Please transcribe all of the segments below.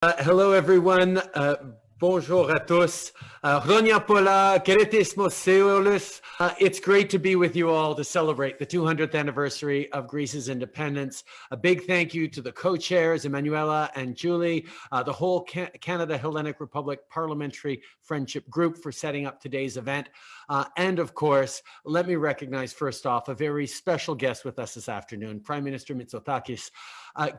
Uh, hello, everyone. Uh, bonjour à tous. Uh, Pola, uh, It's great to be with you all to celebrate the 200th anniversary of Greece's independence. A big thank you to the co-chairs, Emmanuella and Julie, uh, the whole Canada Hellenic Republic Parliamentary Friendship Group for setting up today's event. Uh, and of course, let me recognize first off a very special guest with us this afternoon, Prime Minister Mitsotakis. Uh,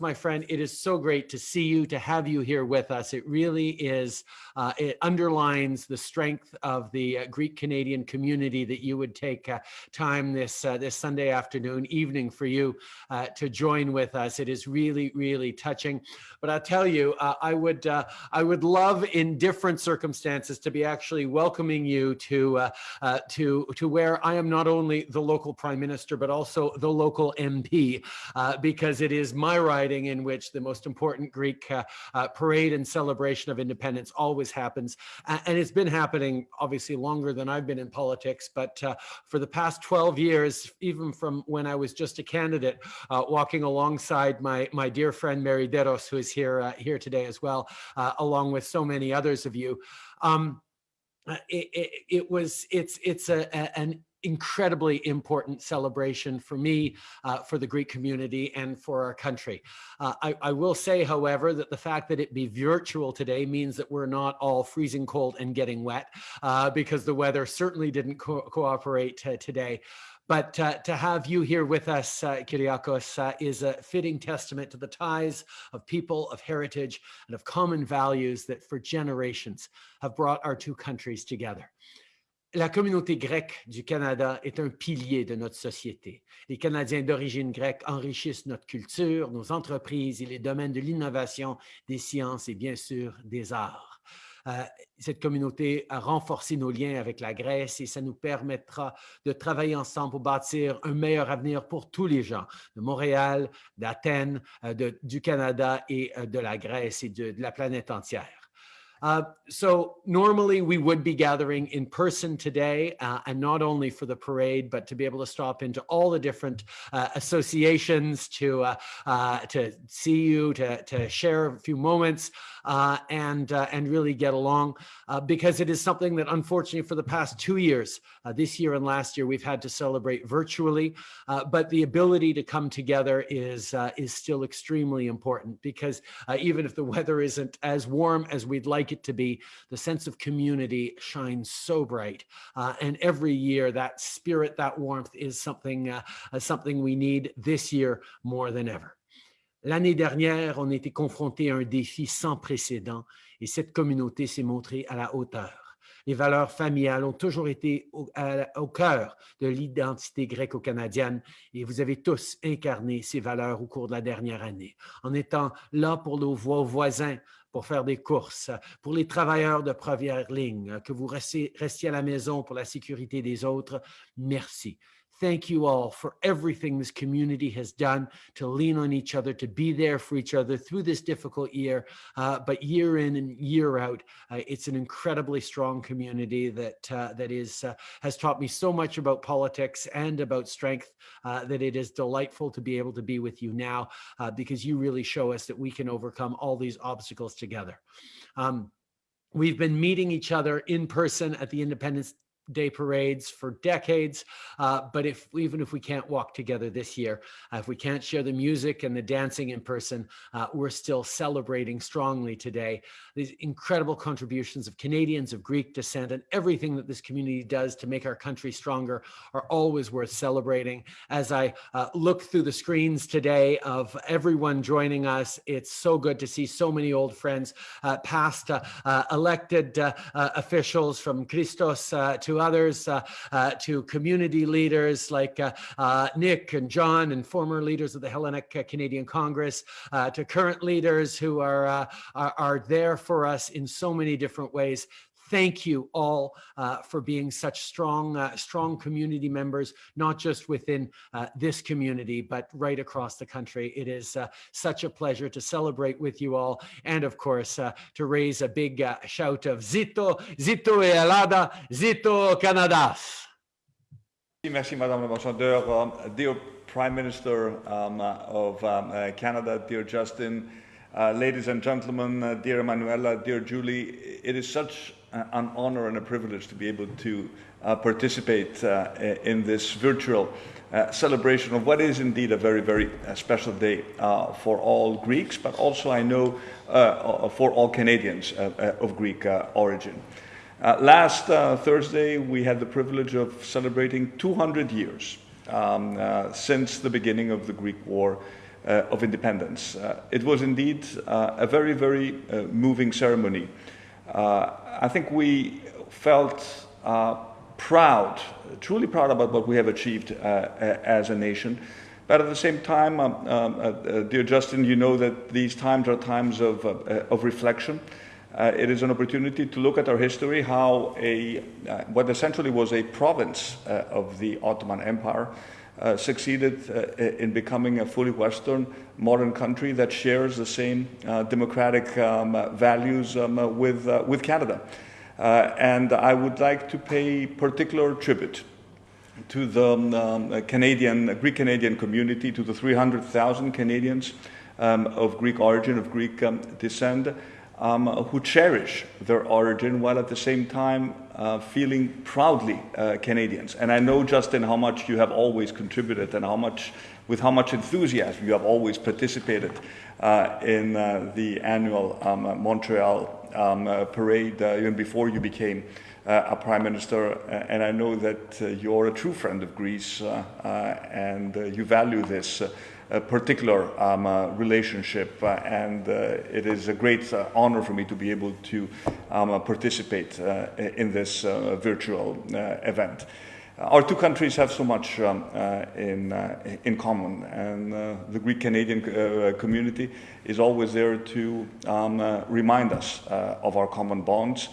my friend, it is so great to see you, to have you here with us. It really is, uh, it underlines the strength of the uh, Greek Canadian community that you would take uh, time this, uh, this Sunday afternoon, evening for you uh, to join with us. It is really, really touching. But I'll tell you, I would I would love in different circumstances to be actually welcoming you to, to, to where I am not only the local prime minister, but also the local MP, because it is my writing in which the most important Greek uh, uh, parade and celebration of independence always happens. And it's been happening obviously longer than I've been in politics, but uh, for the past 12 years, even from when I was just a candidate, uh, walking alongside my, my dear friend Mary Deros, who is here, uh, here today as well, along with so many others of you. Um, it, it, it, was, it's, it's a, a, an incredibly important celebration for me, uh, for the Greek community, and for our country. Uh, I, I, will say, however, that the fact that it be virtual today means that we're not all freezing cold and getting wet uh, because the weather certainly didn't co cooperate today. But uh, to have you here with us, uh, Kyriakos, uh, is a fitting testament to the ties of people, of heritage, and of common values that for generations have brought our two countries together. La communauté grecque du Canada est un pilier de notre société. Les Canadiens d'origine grecque enrichissent notre culture, nos entreprises et les domaines de l'innovation, des sciences et bien sûr des arts. Euh, cette communauté a renforcé nos liens avec la Grèce et ça nous permettra de travailler ensemble pour bâtir un meilleur avenir pour tous les gens de Montréal, d'Athènes, euh, du Canada et euh, de la Grèce et de la planète entière. Uh, so normally we would be gathering in person today, uh, and not only for the parade, but to be able to stop into all the different uh, associations to uh, uh, to see you, to, to share a few moments, and and really get along, because it is something that unfortunately for the past two years, this year and last year, we've had to celebrate virtually, but the ability to come together is is still extremely important because even if the weather isn't as warm as we'd like it to be, the sense of community shines so bright. Uh, and every year that spirit, that warmth is something, uh, uh, something we need this year more than ever. L'année dernière, on était confronté à un défi sans précédent et cette communauté s'est montrée à la hauteur. Les valeurs familiales ont toujours été au, cœur de l'identité gréco-canadienne et vous avez tous incarné ces valeurs au cours de la dernière année en étant là pour nos voisins, pour faire des courses, pour les travailleurs de première ligne, que vous restiez à la maison pour la sécurité des autres. Merci. Thank you all for everything this community has done to lean on each other, to be there for each other through this difficult year. Uh, but year in and year out, uh, it's an incredibly strong community that uh, that is uh, has taught me so much about politics and about strength uh, that it is delightful to be able to be with you now uh, because you really show us that we can overcome all these obstacles together. Um, We've been meeting each other in person at the Independence day parades for decades. Uh, but if even if we can't walk together this year, uh, if we can't share the music and the dancing in person, uh, we're still celebrating strongly today these incredible contributions of Canadians of Greek descent and everything that this community does to make our country stronger are always worth celebrating. As I uh, look through the screens today of everyone joining us, it's so good to see so many old friends, uh, past uh, elected officials from Christos to to others, uh, uh, to community leaders like uh, Nick and John and former leaders of the Hellenic Canadian Congress, to current leaders who are, are, are there for us in so many different ways thank you all uh, for being such strong, uh, strong community members, not just within uh, this community, but right across the country. It is uh, such a pleasure to celebrate with you all. And of course, uh, to raise a big uh, shout of Zito, Zito e Alada, Zito Canadas. Merci, Madame l'Ambassadeur. Um, dear Prime Minister um, of um, Canada, dear Justin, Uh, ladies and gentlemen, uh, dear Emmanuella, dear Julie, it is such an honor and a privilege to be able to uh, participate uh, in this virtual uh, celebration of what is indeed a very, very uh, special day for all Greeks, but also I know for all Canadians of Greek origin. last Thursday, we had the privilege of celebrating 200 years um, since the beginning of the Greek War uh, of independence. Uh, it was indeed uh, a very, very moving ceremony. I think we felt proud, truly proud about what we have achieved as a nation. But at the same time, um, um, uh, uh, dear Justin, you know that these times are times of, uh, of reflection. it is an opportunity to look at our history, how a, what essentially was a province of the Ottoman Empire uh, succeeded uh, in becoming a fully Western modern country that shares the same uh, democratic um, values um, with, uh, with Canada. Uh, and I would like to pay particular tribute to the um, Canadian, Greek Canadian community, to the 300,000 Canadians um, of Greek origin, of Greek um, descent, um, who cherish their origin while at the same time uh, feeling proudly uh, Canadians. And I know, Justin, how much you have always contributed and how much, with how much enthusiasm you have always participated uh, in uh, the annual um, Montreal um, uh, parade uh, even before you became a prime minister. and I know that you're a true friend of Greece and you value this a particular um, uh, relationship, uh, and uh, it is a great uh, honor for me to be able to um, uh, participate uh, in this virtual event. Our two countries have so much um, in, in common, and the Greek Canadian community is always there to um, remind us of our common bonds.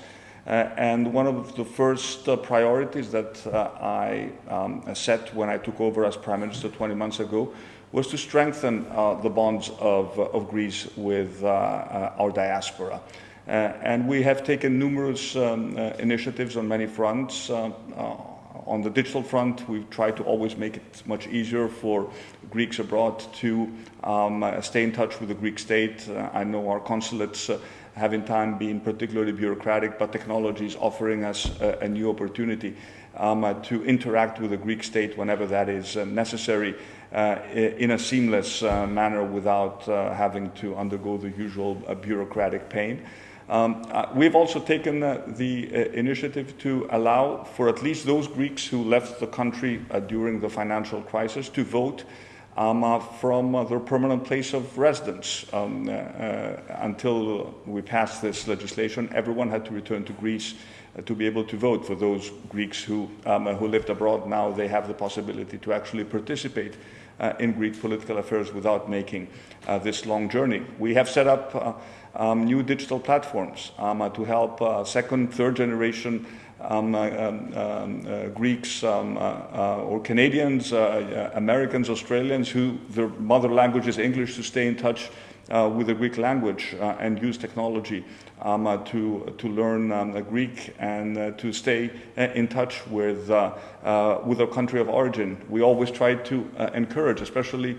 and one of the first priorities that I um, set when I took over as Prime Minister 20 months ago was to strengthen uh, the bonds of, uh, of Greece with uh, our diaspora. And we have taken numerous um, initiatives on many fronts. on the digital front, we've tried to always make it much easier for Greeks abroad to um, stay in touch with the Greek state. I know our consulates have in time been particularly bureaucratic, but technology is offering us a, a new opportunity um, uh, to interact with the Greek state whenever that is uh, necessary in a seamless uh, manner without uh, having to undergo the usual uh, bureaucratic pain. Um, we've also taken the initiative to allow for at least those Greeks who left the country during the financial crisis to vote um, uh, from uh, their permanent place of residence. Um, uh, until we passed this legislation, everyone had to return to Greece to be able to vote. For those Greeks who, um, who lived abroad, now they have the possibility to actually participate uh, in Greek political affairs without making uh, this long journey. We have set up uh, um, new digital platforms um, to help second, third generation um, uh, um, um uh, Greeks um, uh, or Canadians, Americans, Australians who their mother language is English to stay in touch with the Greek language and use technology um, uh, to, to learn um, Greek and uh, to stay uh, in touch with, uh, uh, with our country of origin. We always try to uh, encourage, especially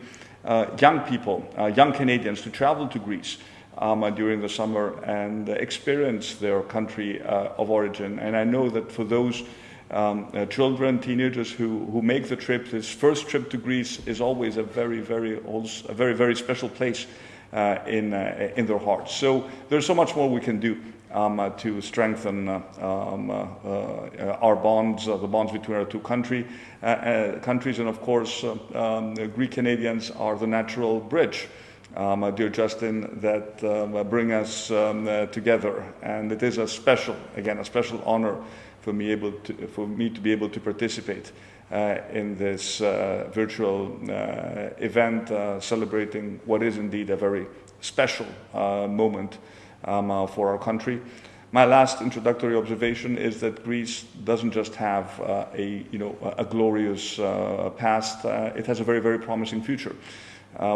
young people, young Canadians, to travel to Greece. Um, during the summer and experience their country of origin. And I know that for those um, uh, children, teenagers who, who make the trip. This first trip to Greece is always a very, very, a very, very special place uh, in, uh, in their hearts. So there's so much more we can do um, uh, to strengthen uh, um, uh, our bonds, the bonds between our two country, countries. And of course, um, Greek Canadians are the natural bridge. Um, dear Justin, that um, bring us um, together. And it is a special, again, a special honor for me, able to, for me to be able to participate uh, in this uh, virtual uh, event celebrating what is indeed a very special moment um, for our country. My last introductory observation is that Greece doesn't just have uh, a, you know, a glorious uh, past, uh, it has a very, very promising future.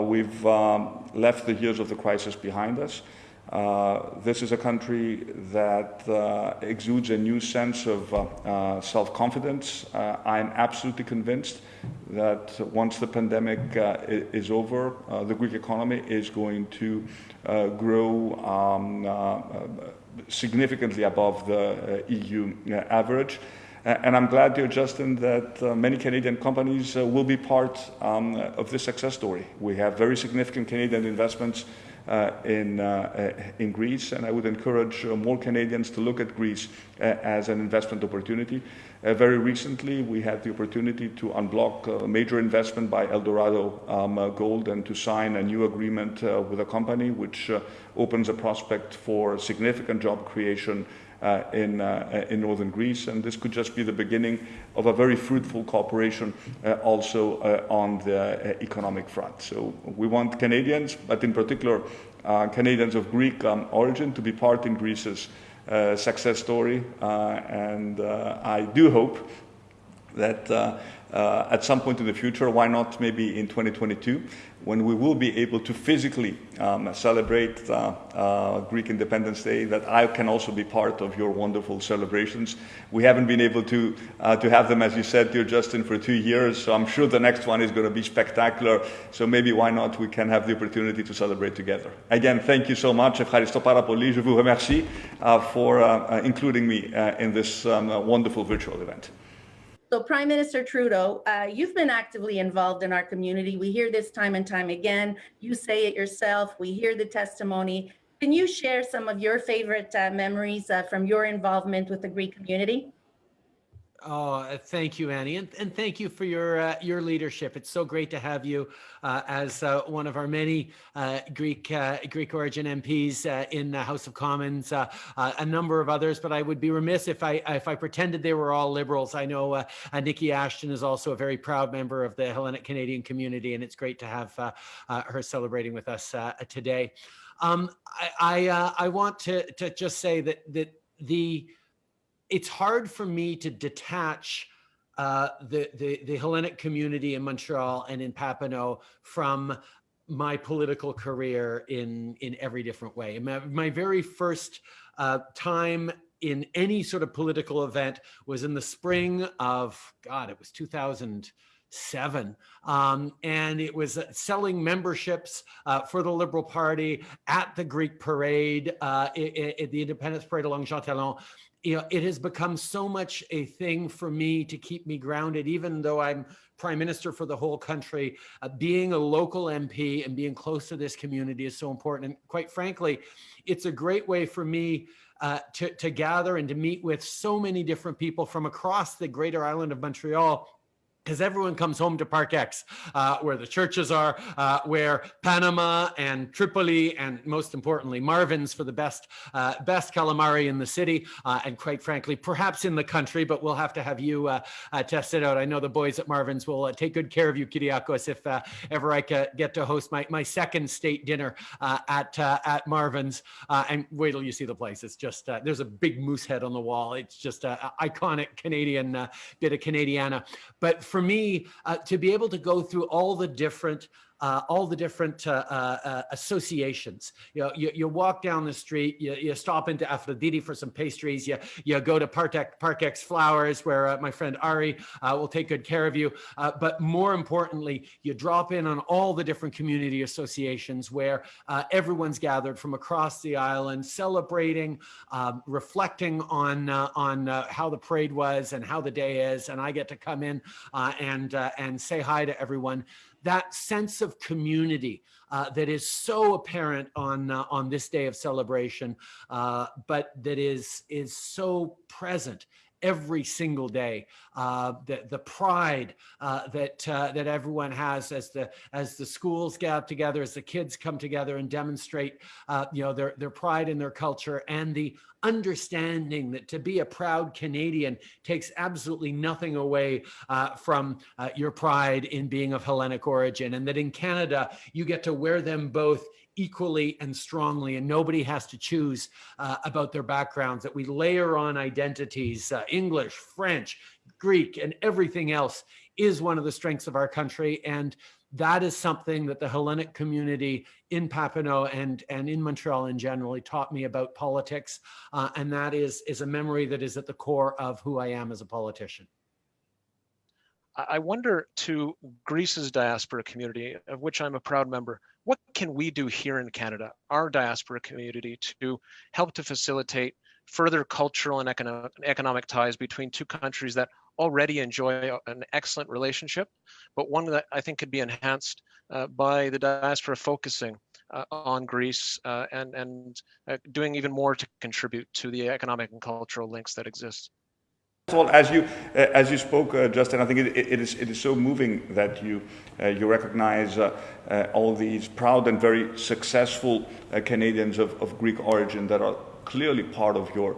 we've um, left the years of the crisis behind us. Uh, this is a country that uh, exudes a new sense of uh, self-confidence. I'm absolutely convinced that once the pandemic is over, the Greek economy is going to grow um, significantly above the EU average. And I'm glad, dear Justin, that uh, many Canadian companies uh, will be part um, of this success story. We have very significant Canadian investments Uh, in, uh, uh, in Greece, and I would encourage uh, more Canadians to look at Greece uh, as an investment opportunity. very recently, we had the opportunity to unblock a major investment by Eldorado um, Gold and to sign a new agreement with a company which opens a prospect for significant job creation uh, in, uh, in northern Greece. And this could just be the beginning of a very fruitful cooperation uh, also on the economic front. So we want Canadians, but in particular Canadians of Greek um, origin, to be part in Greece's success story. and I do hope that uh, at some point in the future, why not maybe in 2022, when we will be able to physically um, celebrate uh, uh, Greek Independence Day, that I can also be part of your wonderful celebrations. We haven't been able to, uh, to have them, as you said, dear Justin, for two years, so I'm sure the next one is going to be spectacular. So maybe why not we can have the opportunity to celebrate together. Again, thank you so much. Ευχαριστώ πάρα πολύ. Je vous remercie uh, for uh, including me in this um, wonderful virtual event. So Prime Minister Trudeau, uh, you've been actively involved in our community. We hear this time and time again. You say it yourself. We hear the testimony. Can you share some of your favorite uh, memories uh, from your involvement with the Greek community? Oh, uh, thank you, Annie, and, and thank you for your uh, your leadership. It's so great to have you uh, as uh, one of our many uh, Greek uh, Greek origin MPs in the House of Commons. a number of others, but I would be remiss if I if I pretended they were all liberals. I know Niki Ashton is also a very proud member of the Hellenic Canadian community, and it's great to have her celebrating with us today. Um, I I, I want to to just say that that the it's hard for me to detach uh, the, the, the Hellenic community in Montreal and in Papineau from my political career in in every different way. My, my very first uh, time in any sort of political event was in the spring of God. It was 2007, um, and it was selling memberships uh, for the Liberal Party at the Greek Parade, uh, at the Independence Parade along Jean Talon you know, it has become so much a thing for me to keep me grounded, even though I'm prime minister for the whole country. Uh, being a local MP and being close to this community is so important. And quite frankly, it's a great way for me uh, to, to gather and to meet with so many different people from across the greater island of Montreal because everyone comes home to Park X, uh, where the churches are, uh, where Panama and Tripoli, and most importantly, Marven's for the best uh, best calamari in the city, uh, and quite frankly, perhaps in the country. But we'll have to have you uh, uh, test it out. I know the boys at Marven's will take good care of you, Kyriakos, if ever I get to host my my second state dinner at at Marven's. and wait till you see the place. It's just there's a big moose head on the wall. It's just an iconic Canadian bit of Canadiana, but for me uh, to be able to go through all the different uh, all the different uh, uh, uh, associations. You, know, you, you walk down the street, you, you stop into Aphrodite for some pastries, you, you go to Park, Parkex Flowers where uh, my friend Ari will take good care of you. but more importantly, you drop in on all the different community associations where everyone's gathered from across the island, celebrating, um, reflecting on, on how the parade was and how the day is. And I get to come in and, and say hi to everyone that sense of community uh, that is so apparent on uh, on this day of celebration, uh, but that is is so present every single day. Uh, the, the pride uh, that uh, that everyone has as the as the schools gather together, as the kids come together and demonstrate, uh, you know, their their pride in their culture and the understanding that to be a proud Canadian takes absolutely nothing away uh, from uh, your pride in being of Hellenic origin, and that in Canada you get to wear them both equally and strongly and nobody has to choose uh, about their backgrounds that we layer on identities uh, english french greek and everything else is one of the strengths of our country and that is something that the Hellenic community in Papineau and, and in Montreal in generally taught me about politics. Uh, and that is, is a memory that is at the core of who I am as a politician. I wonder to Greece's diaspora community, of which I'm a proud member, what can we do here in Canada, our diaspora community, to help to facilitate further cultural and economic, economic ties between two countries that already enjoy an excellent relationship, but one that I think could be enhanced uh, by the diaspora focusing uh, on Greece uh, and, and uh, doing even more to contribute to the economic and cultural links that exist. Well, as you uh, as you spoke, uh, Justin, I think it, it is it is so moving that you uh, you recognize uh, uh, all these proud and very successful uh, Canadians of, of Greek origin that are clearly part of your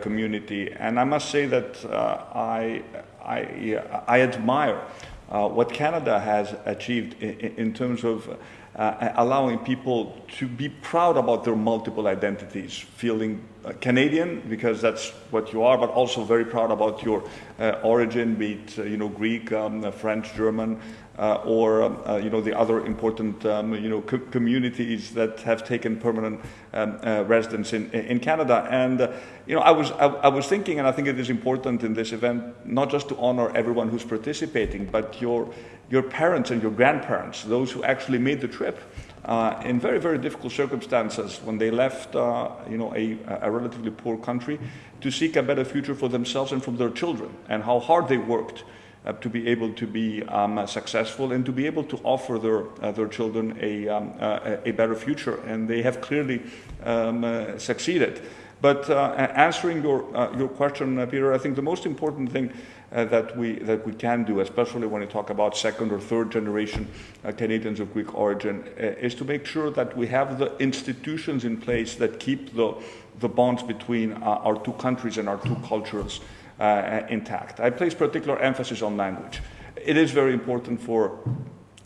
community. And I must say that I I I admire what Canada has achieved in, in terms of uh, allowing people to be proud about their multiple identities, feeling uh, Canadian because that's what you are, but also very proud about your uh, origin, be it uh, you know Greek, um, French, German, uh, or um, uh, you know the other important um, you know co communities that have taken permanent um, residence in in Canada. And you know I was I, I was thinking, and I think it is important in this event not just to honor everyone who's participating, but your your parents and your grandparents, those who actually made the trip uh, in very, very difficult circumstances when they left, uh, you know, a, a, relatively poor country to seek a better future for themselves and for their children, and how hard they worked uh, to be able to be um, successful and to be able to offer their uh, their children a, um, uh, a better future, and they have clearly um, uh, succeeded. But answering your your question, Peter, I think the most important thing uh, that we that we can do, especially when we talk about second or third generation uh, Canadians of Greek origin, uh, is to make sure that we have the institutions in place that keep the the bonds between uh, our two countries and our two cultures uh, intact. I place particular emphasis on language. It is very important for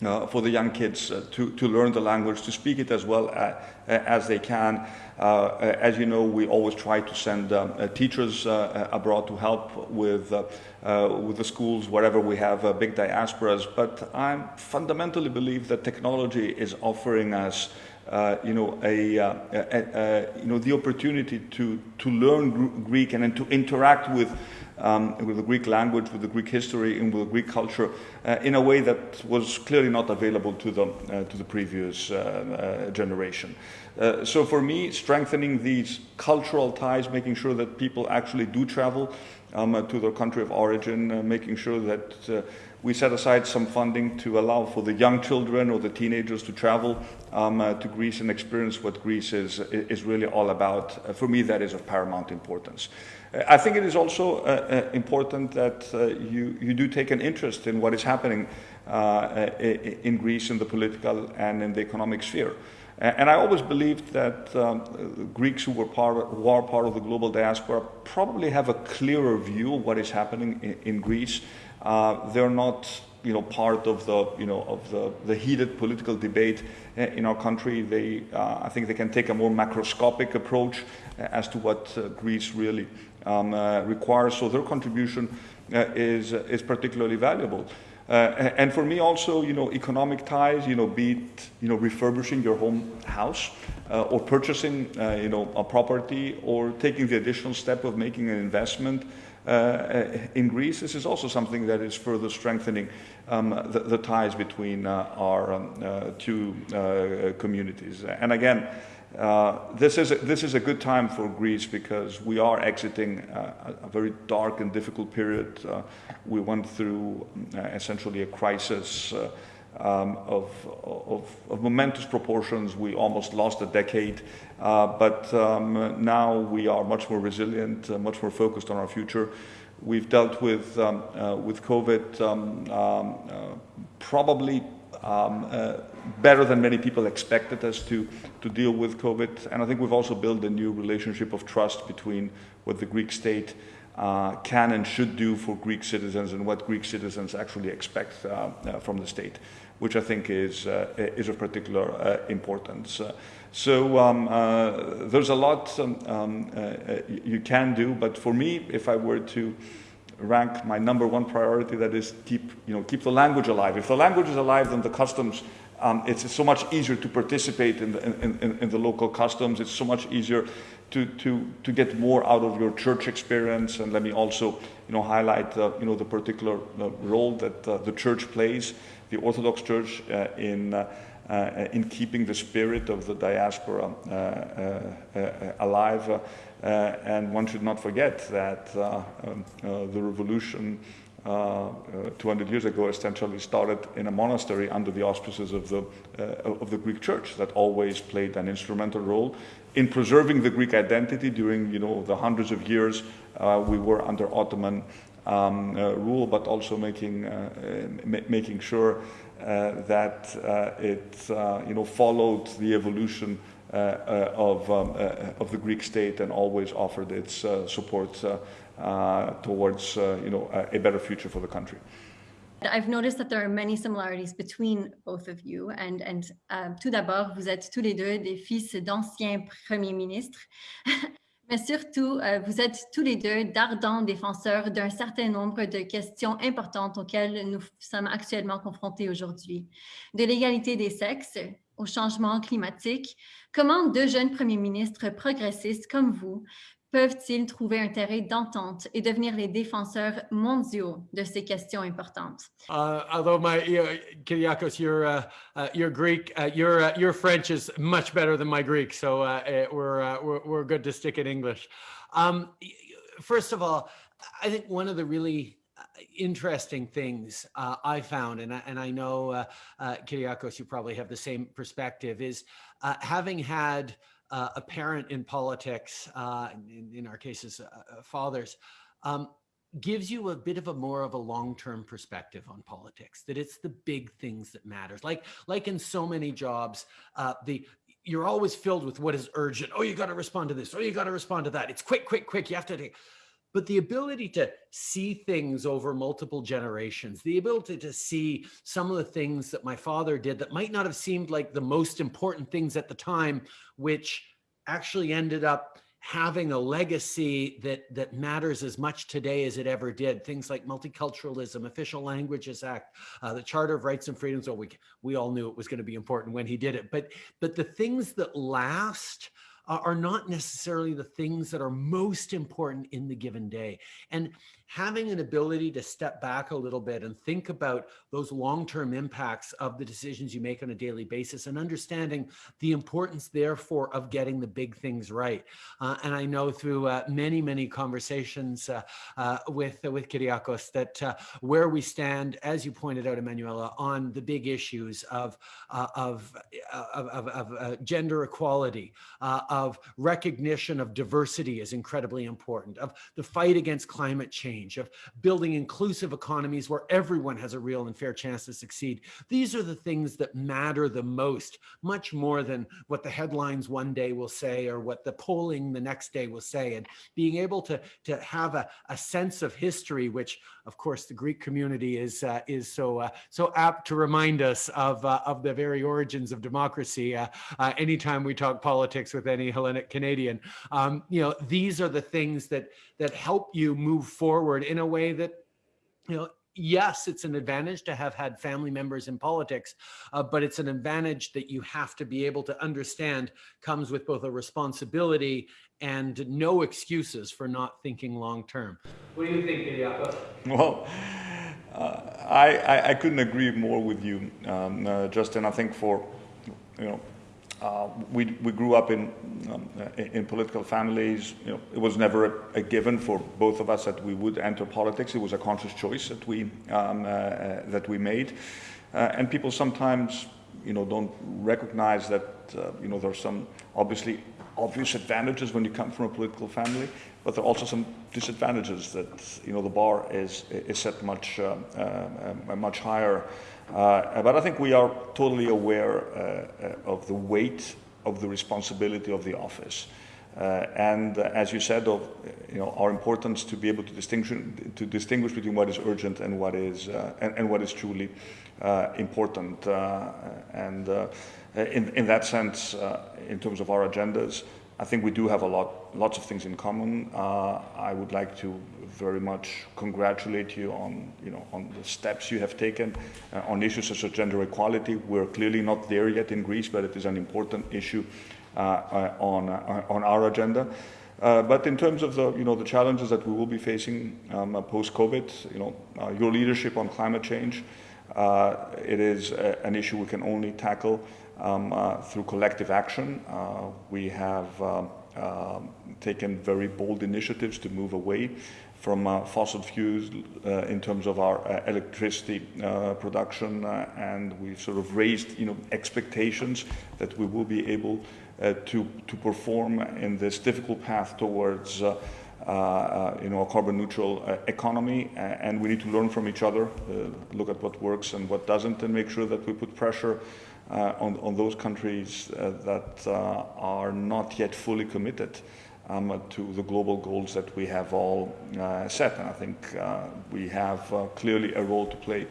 uh, for the young kids uh, to, to learn the language, to speak it as well uh, as they can. Uh, as you know, we always try to send um, uh, teachers uh, abroad to help with, with the schools wherever we have big diasporas. But I fundamentally believe that technology is offering us uh, you know, a, uh, a, a, you know, the opportunity to, to learn Greek and then to interact with, um, with the Greek language, with the Greek history, and with the Greek culture uh, in a way that was clearly not available to the, to the previous generation. Uh, so for me, strengthening these cultural ties, making sure that people actually do travel um, uh, to their country of origin, uh, making sure that uh, we set aside some funding to allow for the young children or the teenagers to travel um, uh, to Greece and experience what Greece is, is really all about. for me, that is of paramount importance. I think it is also important that you, you do take an interest in what is happening in Greece in the political and in the economic sphere. And I always believed that um, Greeks who, were part of, who are part of the global diaspora probably have a clearer view of what is happening in, in Greece. Uh, they're not, you know, part of the, you know, of the, the heated political debate in our country. They, uh, I think, they can take a more macroscopic approach as to what uh, Greece really um, uh, requires. So their contribution uh, is is particularly valuable. Uh, and for me also, you know, economic ties, you know, be it, you know, refurbishing your home house uh, or purchasing, uh, you know, a property or taking the additional step of making an investment uh, uh, in Greece. This is also something that is further strengthening um, the, the, ties between uh, our um, two communities. And again, uh, this, is a, this is a good time for Greece because we are exiting uh, a very dark and difficult period. Uh, we went through uh, essentially a crisis uh, um, of, of, of, momentous proportions. We almost lost a decade, but um, now we are much more resilient, much more focused on our future. We've dealt with, um, with COVID um, um, probably um, uh, better than many people expected us to, to deal with COVID. And I think we've also built a new relationship of trust between what the Greek state uh, can and should do for Greek citizens and what Greek citizens actually expect uh, uh from the state, which I think is, uh, is of particular uh, importance. so um, there's a lot um, um you can do, but for me, if I were to rank my number one priority. That is keep you know keep the language alive. If the language is alive, then the customs. Um, it's, so much easier to participate in the, in, in, in the local customs. It's so much easier to, to, to get more out of your church experience. And let me also, you know, highlight, uh, you know, the particular uh, role that uh, the church plays, the Orthodox Church, uh, in uh, uh, in keeping the spirit of the diaspora alive. and one should not forget that um, the revolution uh, uh, 200 years ago essentially started in a monastery under the auspices of the, uh, of the Greek church that always played an instrumental role in preserving the Greek identity during you know, the hundreds of years we were under Ottoman um, rule, but also making, ma making sure that it you know, followed the evolution uh, uh, of, um, uh, of the Greek state and always offered its support towards you know, a better future for the country. I've noticed that there are many similarities between both of you. And, and uh, tout d'abord, vous êtes tous les deux des fils d'anciens premiers ministres. Mais surtout, euh, vous êtes tous les deux d'ardents défenseurs d'un certain nombre de questions importantes auxquelles nous sommes actuellement confrontés aujourd'hui. De l'égalité des sexes, au changement climatique, comment deux jeunes premiers ministres progressistes comme vous peuvent-ils trouver un terrain d'entente et devenir les défenseurs mondiaux de ces questions importantes? Uh, although my uh, Kyriakos, your uh, uh, your Greek, uh, your uh, your French is much better than my Greek, so eh, we're, we're we're good to stick in English. Um, first of all, I think one of the really interesting things uh, I found, and I, and I know, uh, uh, Kyriakos, you probably have the same perspective, is uh, having had uh, a parent in politics, uh, in, in, our cases, uh, fathers, um, gives you a bit of a more of a long-term perspective on politics, that it's the big things that matters. Like, like in so many jobs, the you're always filled with what is urgent. Oh, you got to respond to this. Oh, you got to respond to that. It's quick, quick, quick. You have to take but the ability to see things over multiple generations, the ability to see some of the things that my father did that might not have seemed like the most important things at the time, which actually ended up having a legacy that that matters as much today as it ever did. Things like multiculturalism, Official Languages Act, uh, the Charter of Rights and Freedoms. Well, we we all knew it was going to be important when he did it, but but the things that last are not necessarily the things that are most important in the given day. And having an ability to step back a little bit and think about those long-term impacts of the decisions you make on a daily basis and understanding the importance therefore of getting the big things right. Uh, and I know through uh, many, many conversations uh, uh with, uh, with Kyriakos that uh, where we stand, as you pointed out, Emmanuella, on the big issues of, of, of, of, of gender equality, of recognition of diversity is incredibly important, of the fight against climate change, change, of building inclusive economies where everyone has a real and fair chance to succeed. These are the things that matter the most, much more than what the headlines one day will say or what the polling the next day will say. And being able to, to have a, a sense of history, which of course the Greek community is, uh, is so, uh, so apt to remind us of, uh, of the very origins of democracy. Uh, uh, anytime we talk politics with any Hellenic Canadian, um, you know, these are the things that, that help you move forward in a way that, you know, yes, it's an advantage to have had family members in politics, uh, but it's an advantage that you have to be able to understand comes with both a responsibility and no excuses for not thinking long term. What do you think, Kyriakos? Well, uh, I, I, couldn't agree more with you, um, uh, Justin. I think for, you know, uh, we, we grew up in, um, in political families. You know, it was never a, a, given for both of us that we would enter politics. It was a conscious choice that we, um, uh, uh, that we made. Uh, and people sometimes, you know, don't recognize that, uh, you know, there's some obviously obvious advantages when you come from a political family, but there are also some disadvantages that, you know, the bar is, is set much, uh, much higher. Uh, but I think we are totally aware uh, uh, of the weight of the responsibility of the office. Uh, and uh, as you said, of you know our importance to be able to distinguish to distinguish between what is urgent and what is uh, and, and, what is truly important. and in, in that sense, in terms of our agendas, I think we do have a lot, lots of things in common. Uh, I would like to very much congratulate you on, you know, on the steps you have taken uh, on issues such as gender equality. We're clearly not there yet in Greece, but it is an important issue uh, uh on, uh, on our agenda. Uh, but in terms of the, you know, the challenges that we will be facing um, post-COVID, you know, your leadership on climate change, it is a, an issue we can only tackle um, uh, through collective action. Uh, we have um, um, taken very bold initiatives to move away from uh, fossil fuels uh, in terms of our uh, electricity uh, production, and we've sort of raised, you know, expectations that we will be able to to perform in this difficult path towards. you know, a carbon neutral economy, and we need to learn from each other, look at what works and what doesn't, and make sure that we put pressure on, on those countries uh, that uh, are not yet fully committed um, to the global goals that we have all uh, set. And I think uh, we have uh, clearly a role to play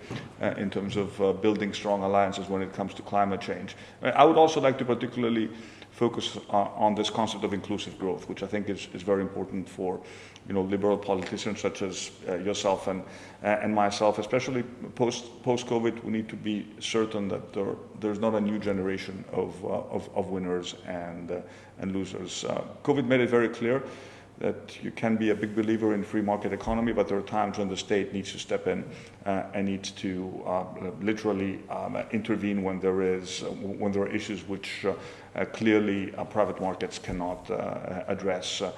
in terms of building strong alliances when it comes to climate change. I would also like to particularly focus on this concept of inclusive growth, which I think is, is very important for you know, liberal politicians such as uh, yourself and, uh, and myself, especially post, post-COVID, we need to be certain that there, there's not a new generation of, uh, of, of, winners and, uh, and losers. Uh, COVID made it very clear that you can be a big believer in free market economy, but there are times when the state needs to step in uh, and needs to uh, literally um, intervene when there is when there are issues which uh, clearly private markets cannot address. Uh,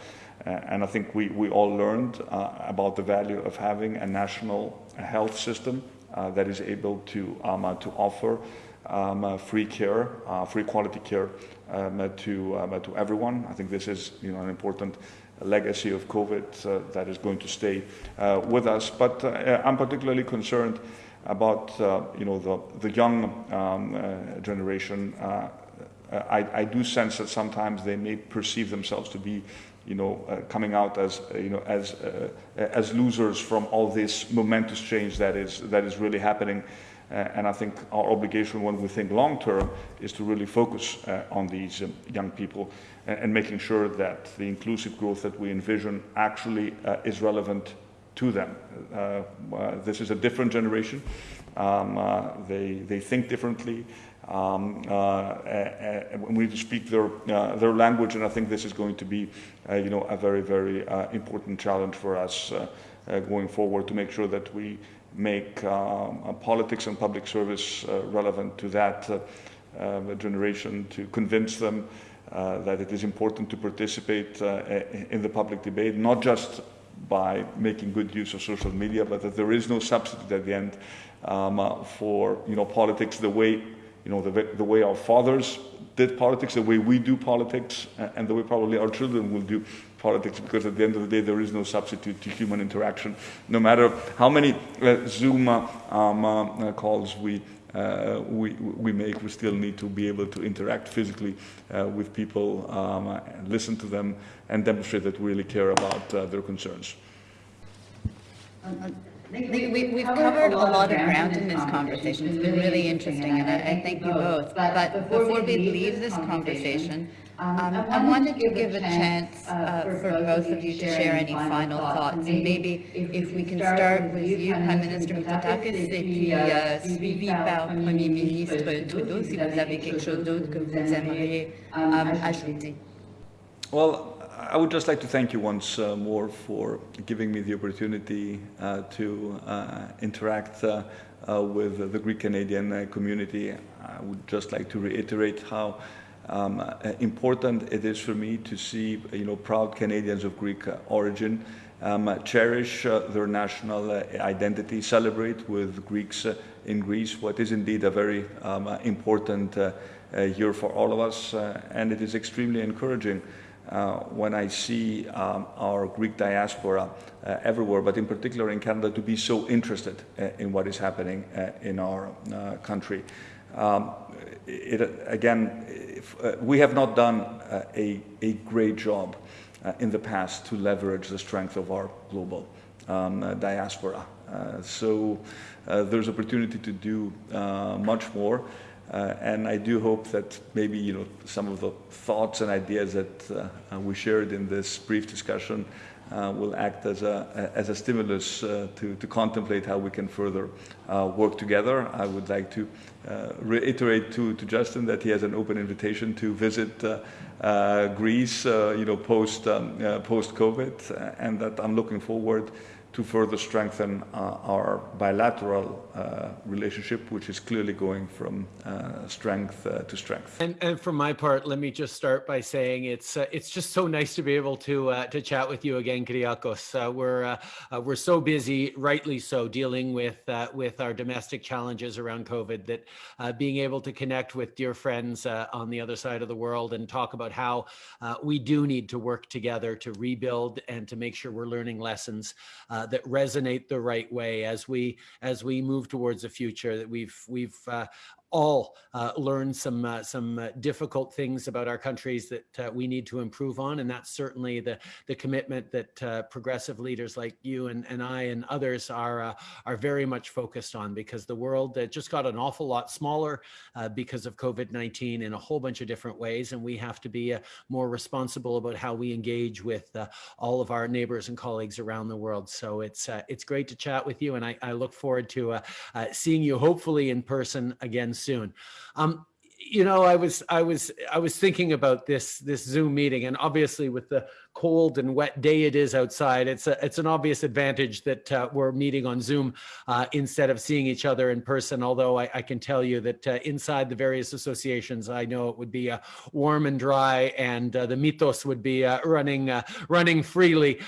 and I think we, we all learned uh, about the value of having a national health system uh, that is able to, um, to offer um, free care, free quality care um, to, um, to everyone. I think this is you know, an important legacy of COVID uh, that is going to stay uh, with us. But uh, I'm particularly concerned about you know the the young um, generation. I, I, do sense that sometimes they may perceive themselves to be you know, uh, coming out as, you know, as, uh, as losers from all this momentous change that is, that is really happening. Uh, and I think our obligation when we think long term is to really focus on these um, young people and, making sure that the inclusive growth that we envision actually uh, is relevant to them. this is a different generation. Um, they, they think differently. Um, uh, uh, we need to speak their, uh, their language, and I think this is going to be, you know, a very, very important challenge for us going forward to make sure that we make um, politics and public service relevant to that generation, to convince them uh, that it is important to participate uh, in the public debate, not just by making good use of social media, but that there is no substitute at the end um, uh, for you know politics the way you know, the, the way our fathers did politics, the way we do politics, and the way probably our children will do politics, because at the end of the day, there is no substitute to human interaction. No matter how many uh, Zoom uh, um, uh, calls we, uh, we, we make, we still need to be able to interact physically uh, with people, um, listen to them, and demonstrate that we really care about uh, their concerns. We, we've covered a lot of ground in this conversation. It's been really interesting, and I, I thank you both. But before we leave this conversation, um, I wanted to give a chance uh, for both of you to share any final thoughts. And maybe if we can start with you, Prime Minister Mitsotakis, et puis euh, suivi par Premier ministre Trudeau, si vous avez quelque chose d'autre que vous aimeriez um, ajouter. Well, I would just like to thank you once uh, more for giving me the opportunity uh, to uh, interact uh, uh, with the Greek Canadian uh, community. I would just like to reiterate how um, important it is for me to see you know, proud Canadians of Greek origin um, cherish their national identity, celebrate with Greeks in Greece, what is indeed a very um, important year for all of us, and it is extremely encouraging uh, when I see um, our Greek diaspora uh, everywhere, but in particular in Canada, to be so interested uh, in what is happening uh, in our uh, country. Um, it, again, uh, Uh, we have not done uh, a, a, great job uh, in the past to leverage the strength of our global um, diaspora. so there's opportunity to do much more. Uh, and I do hope that maybe you know some of the thoughts and ideas that uh, we shared in this brief discussion uh, will act as a, as a stimulus uh, to, to contemplate how we can further uh, work together. I would like to uh, reiterate to, to Justin that he has an open invitation to visit Greece, you know, post, um, post-COVID, and that I'm looking forward to further strengthen uh, our bilateral uh, relationship, which is clearly going from uh, strength uh, to strength. And, and for my part, let me just start by saying it's uh, it's just so nice to be able to uh, to chat with you again, Kyriakos. we're we're so busy, rightly so, dealing with with our domestic challenges around COVID that being able to connect with dear friends on the other side of the world and talk about how we do need to work together to rebuild and to make sure we're learning lessons uh, that resonate the right way as we as we move towards a future that we've we've uh, all uh, some uh, some uh, difficult things about our countries that uh, we need to improve on, and that's certainly the the commitment that uh, progressive leaders like you and, and I and others are uh, are very much focused on because the world just got an awful lot smaller because of COVID-19 in a whole bunch of different ways, and we have to be more responsible about how we engage with all of our neighbors and colleagues around the world. So it's it's great to chat with you, and I, I look forward to seeing you hopefully in person again soon. Um, you know, I was I was I was thinking about this this Zoom meeting, and obviously with the cold and wet day it is outside, it's a it's an obvious advantage that uh, we're meeting on Zoom uh, instead of seeing each other in person. Although I, I can tell you that uh, inside the various associations, I know it would be uh, warm and dry, and uh, the mitos would be running running freely.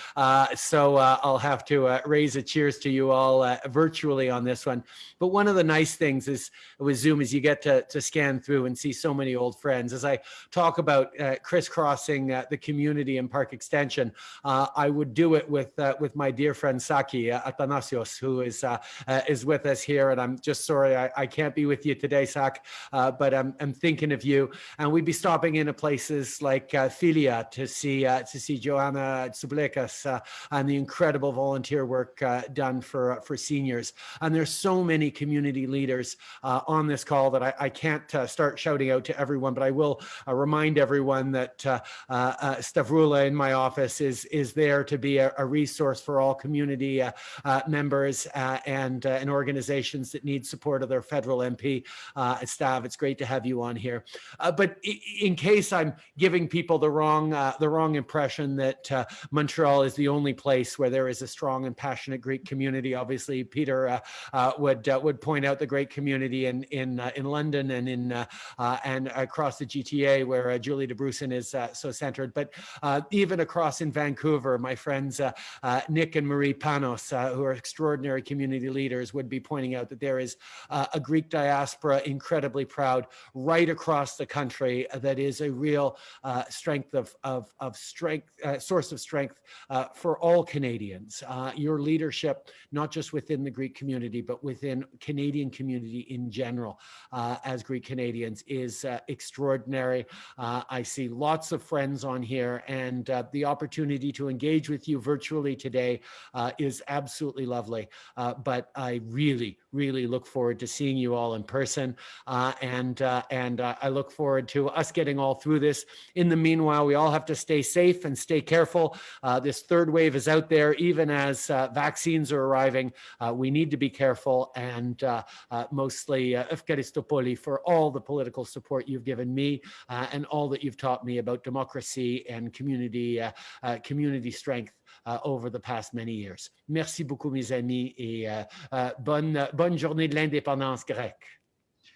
so I'll have to raise a cheers to you all virtually on this one. But one of the nice things is with Zoom is you get to to scan through and see so many old friends. As I talk about crisscrossing the community and Park extension, uh, I would do it with uh, with my dear friend Saki uh, Athanasios, who is uh, uh, is with us here. And I'm just sorry I, I can't be with you today, Sak, uh, but I'm, I'm thinking of you. And we'd be stopping into places like Filia to see to see Joanna Tsublekas and the incredible volunteer work done for for seniors. And there's so many community leaders on this call that I, I can't start shouting out to everyone, but I will remind everyone that Stavroula in my my office is is there to be a, a resource for all community uh, uh, members uh, and uh, and organizations that need support of their federal MP uh, staff. It's great to have you on here. Uh, but in case I'm giving people the wrong the wrong impression that Montreal is the only place where there is a strong and passionate Greek community, obviously Peter would would point out the great community in in in London and in and across the GTA where Julie de Dabrusin is so centered. But even even across in Vancouver, my friends uh, uh, Nick and Marie Panos, uh, who are extraordinary community leaders, would be pointing out that there is uh, a Greek diaspora incredibly proud right across the country that is a real uh, strength of, of, of strength, uh, source of strength for all Canadians. your leadership, not just within the Greek community, but within Canadian community in general, as Greek Canadians, is extraordinary. I see lots of friends on here and the opportunity to engage with you virtually today uh, is absolutely lovely. Uh, but I really, really look forward to seeing you all in person. Uh, and uh, and uh, I look forward to us getting all through this. In the meanwhile, we all have to stay safe and stay careful. Uh, this third wave is out there, even as vaccines are arriving. we need to be careful and mostly Efkaristopoli for all the political support you've given me and all that you've taught me about democracy and community uh, uh, community strength uh, over the past many years. Merci beaucoup, mes amis, et bonne, bonne journée de l'indépendance grecque.